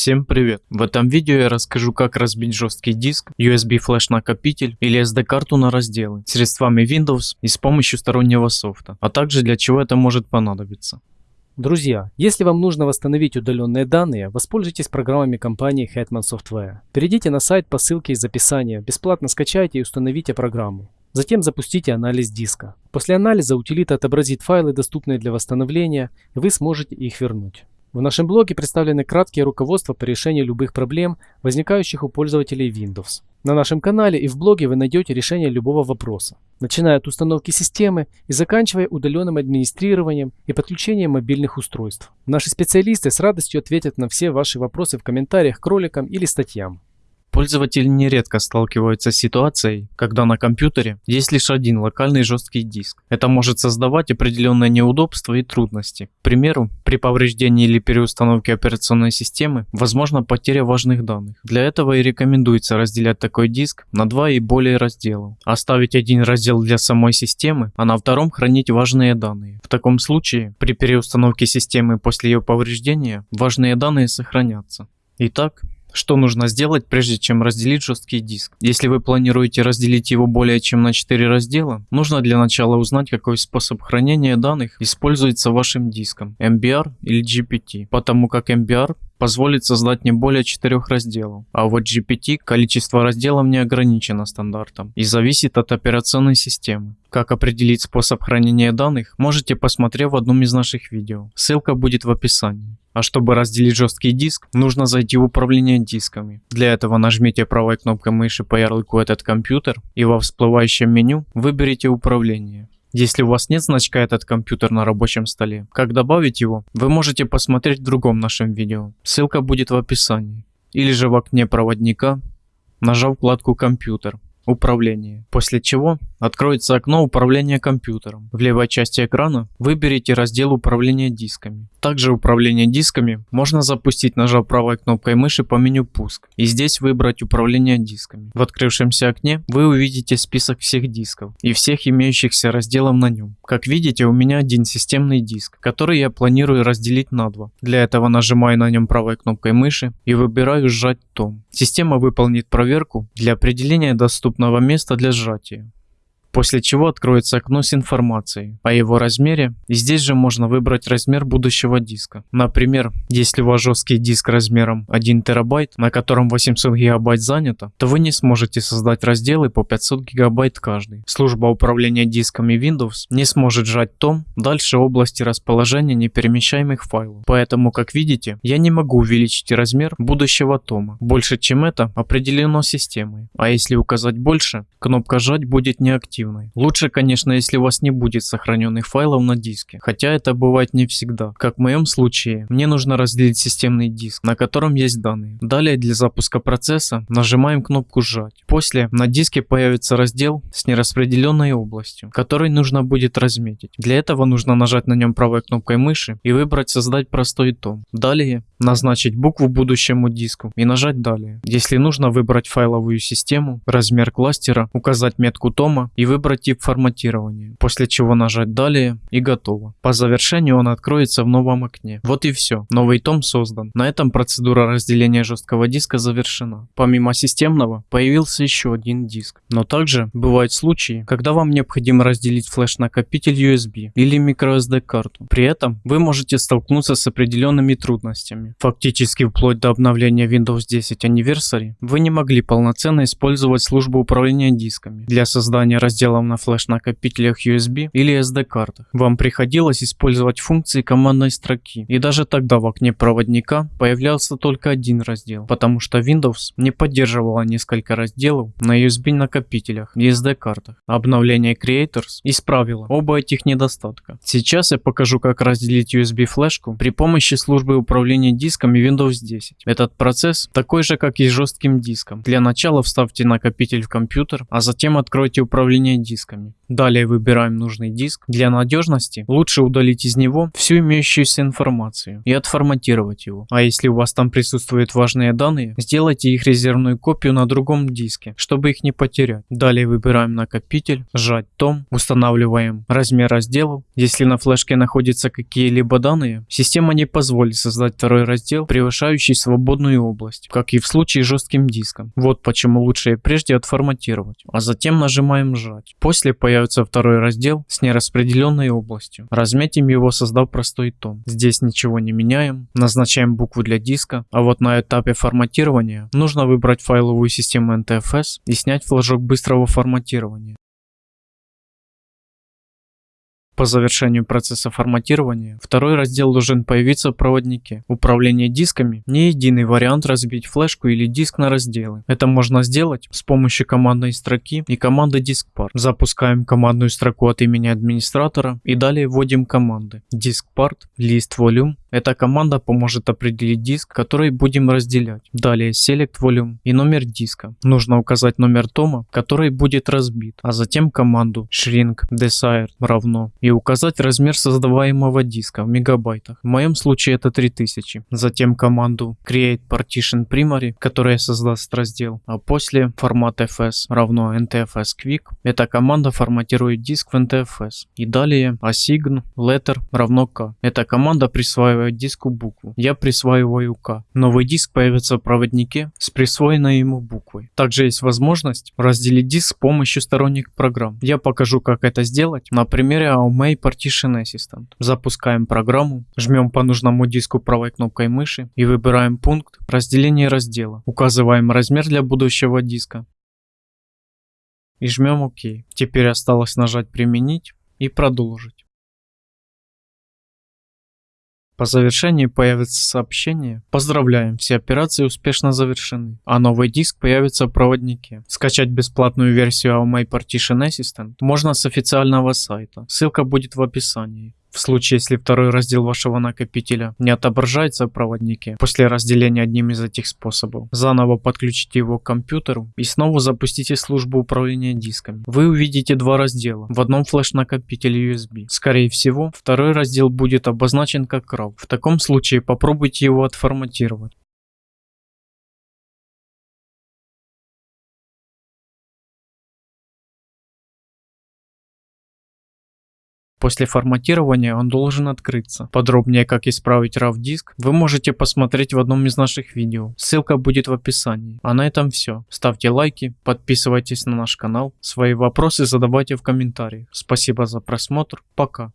Всем привет! В этом видео я расскажу как разбить жесткий диск, USB флеш накопитель или SD карту на разделы средствами Windows и с помощью стороннего софта, а также для чего это может понадобиться. Друзья, если вам нужно восстановить удаленные данные, воспользуйтесь программами компании Hetman Software. Перейдите на сайт по ссылке из описания, бесплатно скачайте и установите программу. Затем запустите анализ диска. После анализа утилита отобразит файлы, доступные для восстановления, и вы сможете их вернуть. В нашем блоге представлены краткие руководства по решению любых проблем, возникающих у пользователей Windows. На нашем канале и в блоге вы найдете решение любого вопроса, начиная от установки системы и заканчивая удаленным администрированием и подключением мобильных устройств. Наши специалисты с радостью ответят на все ваши вопросы в комментариях к роликам или статьям. Пользователи нередко сталкиваются с ситуацией, когда на компьютере есть лишь один локальный жесткий диск. Это может создавать определенные неудобства и трудности. К примеру, при повреждении или переустановке операционной системы возможна потеря важных данных. Для этого и рекомендуется разделять такой диск на два и более разделов. Оставить один раздел для самой системы, а на втором хранить важные данные. В таком случае, при переустановке системы после ее повреждения, важные данные сохранятся. Итак, что нужно сделать, прежде чем разделить жесткий диск? Если вы планируете разделить его более чем на 4 раздела, нужно для начала узнать, какой способ хранения данных используется вашим диском, MBR или GPT, потому как MBR позволит создать не более 4 разделов, а вот GPT количество разделов не ограничено стандартом и зависит от операционной системы. Как определить способ хранения данных, можете посмотреть в одном из наших видео, ссылка будет в описании. А чтобы разделить жесткий диск, нужно зайти в управление дисками. Для этого нажмите правой кнопкой мыши по ярлыку «Этот компьютер» и во всплывающем меню выберите «Управление». Если у вас нет значка «Этот компьютер» на рабочем столе, как добавить его, вы можете посмотреть в другом нашем видео. Ссылка будет в описании. Или же в окне проводника, нажав вкладку «Компьютер», «Управление», после чего Откроется окно управления компьютером. В левой части экрана выберите раздел управления дисками. Также управление дисками можно запустить нажав правой кнопкой мыши по меню пуск и здесь выбрать управление дисками. В открывшемся окне вы увидите список всех дисков и всех имеющихся разделов на нем. Как видите у меня один системный диск, который я планирую разделить на два. Для этого нажимаю на нем правой кнопкой мыши и выбираю сжать том. Система выполнит проверку для определения доступного места для сжатия после чего откроется окно с информацией о его размере здесь же можно выбрать размер будущего диска. Например, если у вас жесткий диск размером 1 терабайт, на котором 800 гигабайт занято, то вы не сможете создать разделы по 500 гигабайт каждый. Служба управления дисками Windows не сможет сжать том дальше области расположения неперемещаемых файлов. Поэтому, как видите, я не могу увеличить размер будущего тома. Больше чем это определено системой. А если указать больше, кнопка «Жать» будет неактивна активной. Лучше, конечно, если у вас не будет сохраненных файлов на диске, хотя это бывает не всегда. Как в моем случае, мне нужно разделить системный диск, на котором есть данные. Далее для запуска процесса нажимаем кнопку «Сжать». После на диске появится раздел с нераспределенной областью, который нужно будет разметить. Для этого нужно нажать на нем правой кнопкой мыши и выбрать «Создать простой том». Далее назначить букву будущему диску и нажать «Далее». Если нужно выбрать файловую систему, размер кластера, указать метку тома и выбрать тип форматирования, после чего нажать «Далее» и готово. По завершению он откроется в новом окне. Вот и все, новый том создан. На этом процедура разделения жесткого диска завершена. Помимо системного, появился еще один диск. Но также бывают случаи, когда вам необходимо разделить флеш-накопитель USB или microSD карту. При этом вы можете столкнуться с определенными трудностями. Фактически вплоть до обновления Windows 10 Anniversary вы не могли полноценно использовать службу управления дисками для создания разделения разделом на флеш-накопителях USB или SD-картах. Вам приходилось использовать функции командной строки. И даже тогда в окне проводника появлялся только один раздел, потому что Windows не поддерживала несколько разделов на USB накопителях и SD-картах. Обновление Creators исправило оба этих недостатка. Сейчас я покажу как разделить USB флешку при помощи службы управления дисками Windows 10. Этот процесс такой же как и с жестким диском. Для начала вставьте накопитель в компьютер, а затем откройте управление управления дисками. Далее выбираем нужный диск. Для надежности лучше удалить из него всю имеющуюся информацию и отформатировать его. А если у вас там присутствуют важные данные, сделайте их резервную копию на другом диске, чтобы их не потерять. Далее выбираем накопитель, сжать том, устанавливаем размер разделов. Если на флешке находятся какие-либо данные, система не позволит создать второй раздел, превышающий свободную область, как и в случае с жестким диском. Вот почему лучше прежде отформатировать, а затем нажимаем сжать. После появится появится второй раздел с нераспределенной областью. Разметим его, создав простой том. Здесь ничего не меняем, назначаем букву для диска, а вот на этапе форматирования нужно выбрать файловую систему NTFS и снять флажок быстрого форматирования. По завершению процесса форматирования, второй раздел должен появиться в проводнике. Управление дисками – не единый вариант разбить флешку или диск на разделы. Это можно сделать с помощью командной строки и команды diskpart. Запускаем командную строку от имени администратора и далее вводим команды diskpart, list volume, эта команда поможет определить диск, который будем разделять. Далее Select Volume и номер диска. Нужно указать номер тома, который будет разбит, а затем команду Shrink Desired равно и указать размер создаваемого диска в мегабайтах. В моем случае это 3000. Затем команду Create Partition Primary, которая создаст раздел, а после формат fs равно ntfs quick. Эта команда форматирует диск в ntfs. И далее assign letter равно k. Эта команда присваивает присваивать диску букву. Я присваиваю К. Новый диск появится в проводнике с присвоенной ему буквой. Также есть возможность разделить диск с помощью сторонних программ. Я покажу как это сделать на примере AOMEI Partition Assistant. Запускаем программу, жмем по нужному диску правой кнопкой мыши и выбираем пункт разделения раздела. Указываем размер для будущего диска и жмем ОК. Теперь осталось нажать применить и продолжить. По завершении появится сообщение «Поздравляем, все операции успешно завершены, а новый диск появится в проводнике». Скачать бесплатную версию AOMA Partition Assistant можно с официального сайта, ссылка будет в описании. В случае, если второй раздел вашего накопителя не отображается в проводнике после разделения одним из этих способов, заново подключите его к компьютеру и снова запустите службу управления дисками. Вы увидите два раздела, в одном флеш-накопителе USB. Скорее всего, второй раздел будет обозначен как RAW. В таком случае попробуйте его отформатировать. После форматирования он должен открыться. Подробнее как исправить RAW диск вы можете посмотреть в одном из наших видео. Ссылка будет в описании. А на этом все. Ставьте лайки, подписывайтесь на наш канал. Свои вопросы задавайте в комментариях. Спасибо за просмотр. Пока.